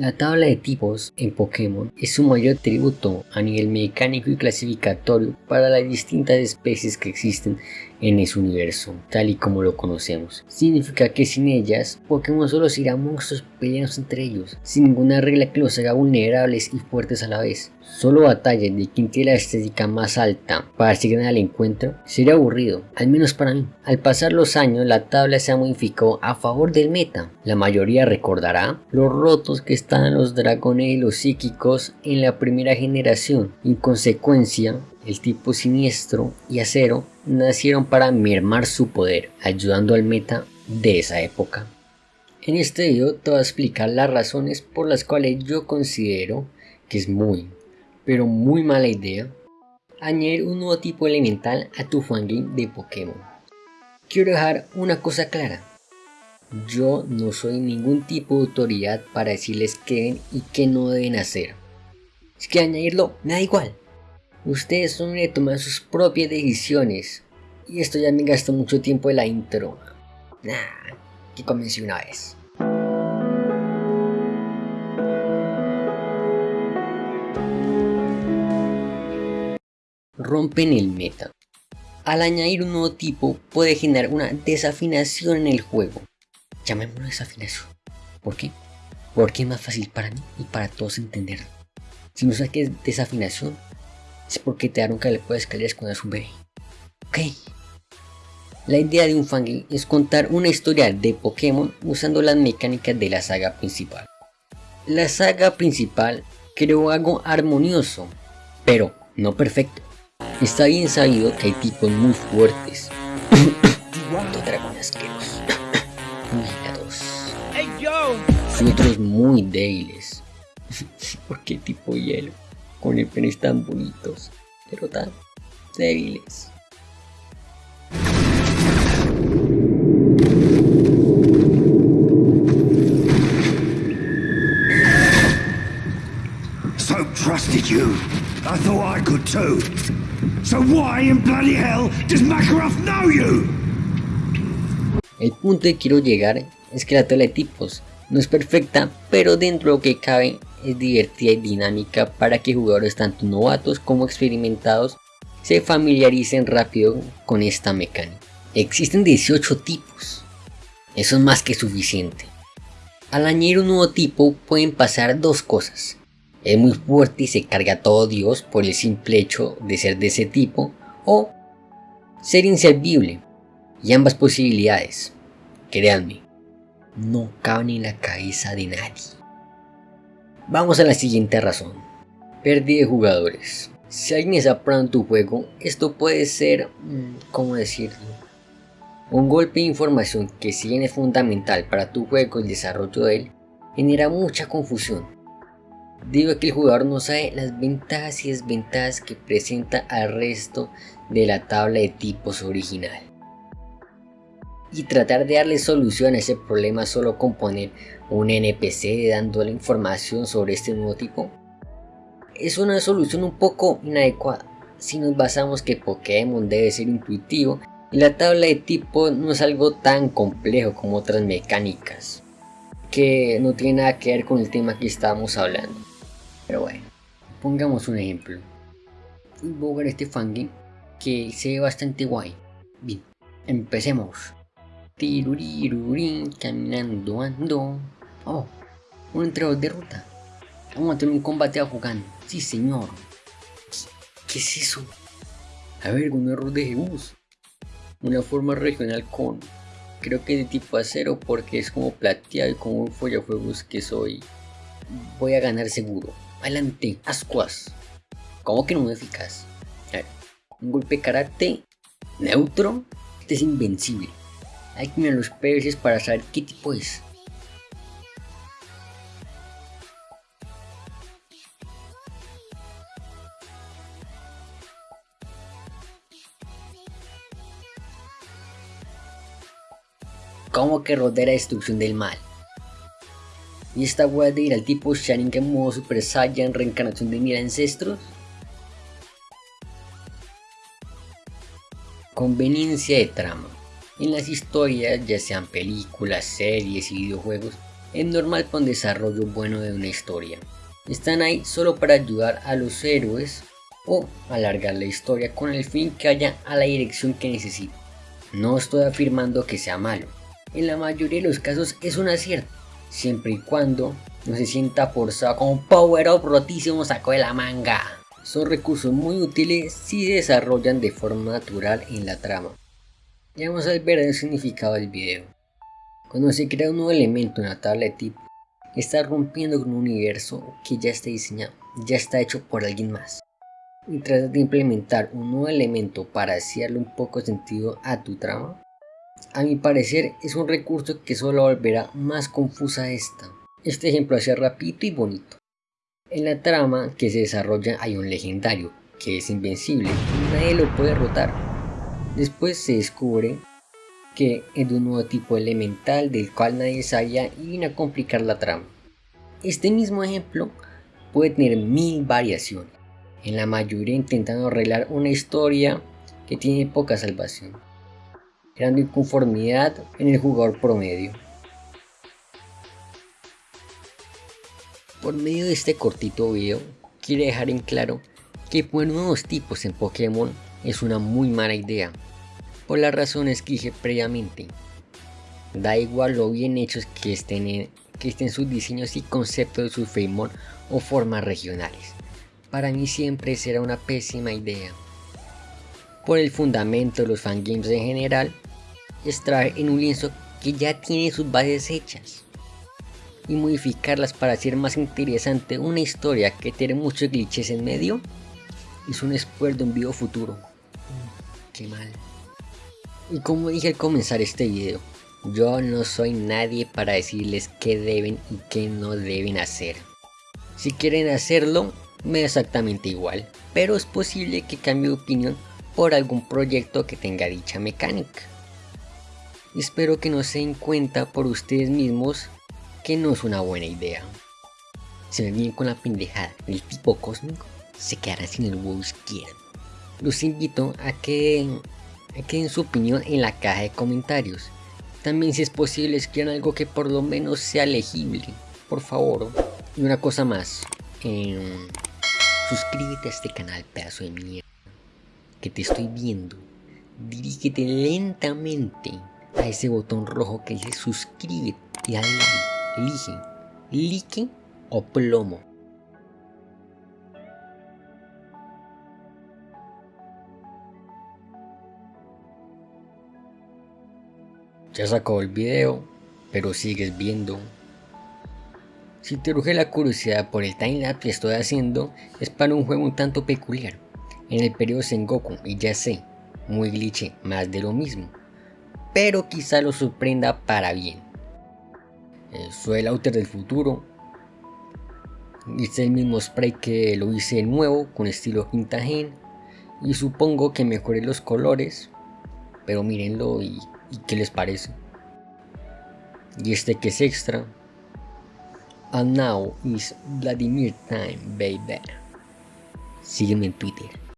La tabla de tipos en Pokémon es su mayor tributo a nivel mecánico y clasificatorio para las distintas especies que existen en ese universo, tal y como lo conocemos. Significa que sin ellas, Pokémon solo será monstruos peleándose entre ellos, sin ninguna regla que los haga vulnerables y fuertes a la vez. Solo batalla de quien tiene la estética más alta para seguir al encuentro sería aburrido, al menos para mí. Al pasar los años, la tabla se ha modificado a favor del meta. La mayoría recordará los rotos que estaban los dragones y los psíquicos en la primera generación. En consecuencia, el tipo siniestro y acero nacieron para mermar su poder, ayudando al meta de esa época. En este video te voy a explicar las razones por las cuales yo considero que es muy, pero muy mala idea añadir un nuevo tipo elemental a tu fangame de Pokémon. Quiero dejar una cosa clara. Yo no soy ningún tipo de autoridad para decirles qué deben y qué no deben hacer. Es que añadirlo me da igual. Ustedes son de tomar sus propias decisiones. Y esto ya me gastó mucho tiempo en la intro. Nah, que comencé una vez. Rompen el meta. Al añadir un nuevo tipo puede generar una desafinación en el juego. Llamémoslo desafinación. ¿Por qué? Porque es más fácil para mí y para todos entenderlo. Si no sabes qué es desafinación, es porque te que le puedes escaleras cuando eres un bebé. Ok. La idea de un fangame es contar una historia de Pokémon usando las mecánicas de la saga principal. La saga principal creó algo armonioso, pero no perfecto. Está bien sabido que hay tipos muy fuertes. Dos dragones asquerosos. Y otros muy débiles. ¿Por qué tipo hielo? Con penes tan bonitos, pero tan débiles. So trusted you. I thought I could too. So why in bloody hell does Makarov know you? El punto que quiero llegar es que la tele de tipos no es perfecta, pero dentro de lo que cabe es divertida y dinámica para que jugadores tanto novatos como experimentados se familiaricen rápido con esta mecánica. Existen 18 tipos, eso es más que suficiente. Al añadir un nuevo tipo pueden pasar dos cosas. Es muy fuerte y se carga todo Dios por el simple hecho de ser de ese tipo o ser inservible y ambas posibilidades, créanme, no caben en la cabeza de nadie. Vamos a la siguiente razón. Pérdida de jugadores. Si alguien está probando tu juego, esto puede ser, mm, ¿cómo decirlo? Un golpe de información que si bien es fundamental para tu juego y el desarrollo de él, genera mucha confusión. Digo que el jugador no sabe las ventajas y desventajas que presenta al resto de la tabla de tipos original y tratar de darle solución a ese problema solo con poner un NPC dándole información sobre este nuevo tipo es una solución un poco inadecuada si nos basamos que Pokémon debe ser intuitivo y la tabla de tipo no es algo tan complejo como otras mecánicas que no tiene nada que ver con el tema que estábamos hablando. Pero bueno pongamos un ejemplo. Ver este fangame que se ve bastante guay. Bien empecemos. Tirurirurín, caminando ando. Oh, un entrenador de ruta. Vamos a tener un combate a jugando. Sí, señor. ¿Qué es eso? A ver, un error de Jebus. Una forma regional con... Creo que de tipo acero porque es como plateado y como un follafuegos que soy. Voy a ganar seguro. Adelante, ascuas. ¿Cómo que no me eficaz? Un golpe carácter neutro. Este es invencible. Hay que mirar los peces para saber qué tipo es. Como que rodea destrucción del mal. Y esta wea de ir al tipo Sharingan modo Super Saiyan reencarnación de mil ancestros. Conveniencia de trama. En las historias, ya sean películas, series y videojuegos, es normal un desarrollo bueno de una historia. Están ahí solo para ayudar a los héroes o alargar la historia con el fin que vaya a la dirección que necesita. No estoy afirmando que sea malo, en la mayoría de los casos es un acierto, siempre y cuando no se sienta forzado como un power up rotísimo saco de la manga. Son recursos muy útiles si se desarrollan de forma natural en la trama. Ya vamos a ver el significado del video. Cuando se crea un nuevo elemento en la tabla de tipo, está rompiendo con un universo que ya está diseñado, ya está hecho por alguien más. Y tratas de implementar un nuevo elemento para hacerle un poco sentido a tu trama, a mi parecer es un recurso que solo volverá más confusa esta. Este ejemplo es rapidito y bonito. En la trama que se desarrolla hay un legendario que es invencible y nadie lo puede derrotar. Después se descubre que es de un nuevo tipo elemental del cual nadie sabía y viene a complicar la trama. Este mismo ejemplo puede tener mil variaciones, en la mayoría intentando arreglar una historia que tiene poca salvación creando inconformidad en el jugador promedio. Por medio de este cortito video, quiero dejar en claro que poner nuevos tipos en Pokémon es una muy mala idea, por las razones que dije previamente. Da igual lo bien hechos que estén, sus diseños y conceptos de sus Feimon o formas regionales. Para mí siempre será una pésima idea. Por el fundamento de los fangames en general, extraer en un lienzo que ya tiene sus bases hechas y modificarlas para hacer más interesante una historia que tiene muchos glitches en medio es un esfuerzo de un video futuro. Qué mal. Y como dije al comenzar este video, yo no soy nadie para decirles qué deben y qué no deben hacer. Si quieren hacerlo, me da exactamente igual, pero es posible que cambie de opinión por algún proyecto que tenga dicha mecánica. Espero que no se den cuenta por ustedes mismos que no es una buena idea. Se me vienen con la pendejada del tipo cósmico, se quedarán sin el huevo izquierdo. Los invito a que, a den su opinión en la caja de comentarios. También si es posible escriban algo que por lo menos sea legible, por favor. Y una cosa más, em, suscríbete a este canal, pedazo de mierda, que te estoy viendo. Dirígete lentamente a ese botón rojo que dice suscríbete y dale Elige like o plomo. Ya sacó el video, pero sigues viendo. Si te urge la curiosidad por el timelapse que estoy haciendo, es para un juego un tanto peculiar. En el periodo Sengoku, y ya sé, muy glitch, más de lo mismo pero quizá lo sorprenda para bien. Eh, soy el autor del futuro. Hice el mismo spray que lo hice nuevo con estilo quinta gen y supongo que mejoré los colores, pero mírenlo y qué les parece. Y este que es extra. And now is Vladimir time, baby. Sígueme en Twitter.